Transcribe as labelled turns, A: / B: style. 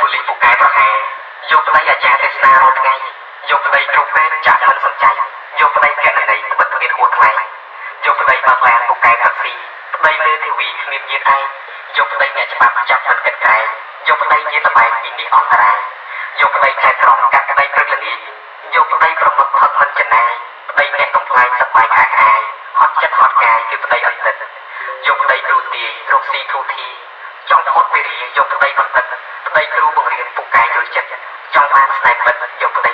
A: ប៉ូលីសពូកែប្រហែលយកប្តីអាចារ្យទេសនារាល់ថ្ងៃយកប្តីគ្រូពេទ្យចាក់មិនសំចៃយកប្តីកណន័យត្បិតត្បៀតហួថ្លៃយកប្តីបើកឡានពូកែតាក់ស៊ីប្តីមេធាវីគ្មានញាតិឯងយកប្តីអ្នកច្បាប់ចាប់មិនកិតក្រែងយកប្តីញាតិបែកពីនេះអន្តរាយយកប្តីចែកក្រមកាត់ក្តីព្រឹកល្ងាចយកប្តីប្រមុខផឹកមិនចំណាយប្តីអ្នកកំ plaign សប្បាយខាខាយហត់ចិត្តហត់កាយគឺប្តីអន្តិតយកប្តីគ្រូទាយរកស៊ីធូធីចង់ផុតពីរាយកប្តីបណ្ឌិតប្តីគ្រូបង្រៀនពូកែយល់ចិត្តចង់បានស្នេហ៍ពិតយក ប្តីរត់